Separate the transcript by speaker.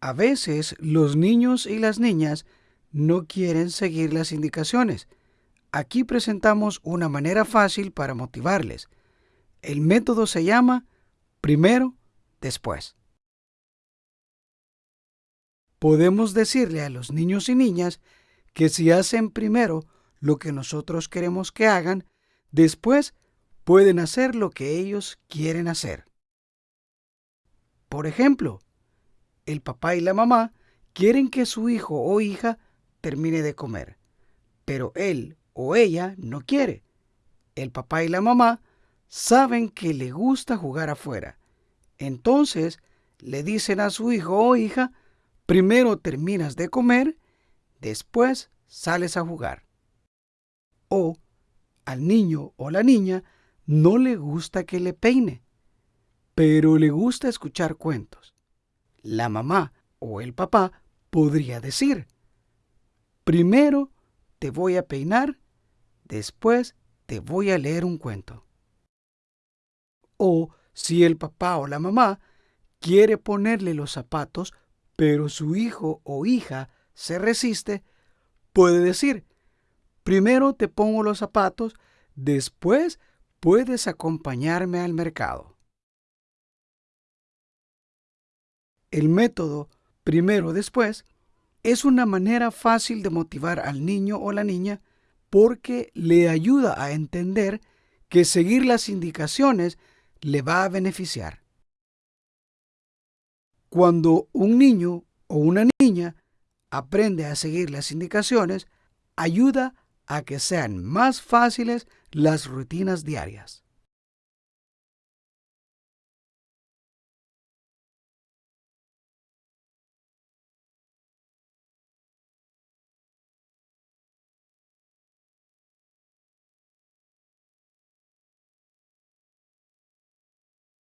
Speaker 1: A veces los niños y las niñas no quieren seguir las indicaciones. Aquí presentamos una manera fácil para motivarles. El método se llama primero, después. Podemos decirle a los niños y niñas que si hacen primero lo que nosotros queremos que hagan, después pueden hacer lo que ellos quieren hacer. Por ejemplo, el papá y la mamá quieren que su hijo o hija termine de comer, pero él o ella no quiere. El papá y la mamá saben que le gusta jugar afuera. Entonces le dicen a su hijo o hija, primero terminas de comer, después sales a jugar. O al niño o la niña no le gusta que le peine, pero le gusta escuchar cuentos. La mamá o el papá podría decir, primero te voy a peinar, después te voy a leer un cuento. O si el papá o la mamá quiere ponerle los zapatos, pero su hijo o hija se resiste, puede decir, primero te pongo los zapatos, después puedes acompañarme al mercado. El método primero después es una manera fácil de motivar al niño o la niña porque le ayuda a entender que seguir las indicaciones le va a beneficiar. Cuando un niño o una niña aprende a seguir las indicaciones, ayuda a que sean más fáciles las rutinas diarias.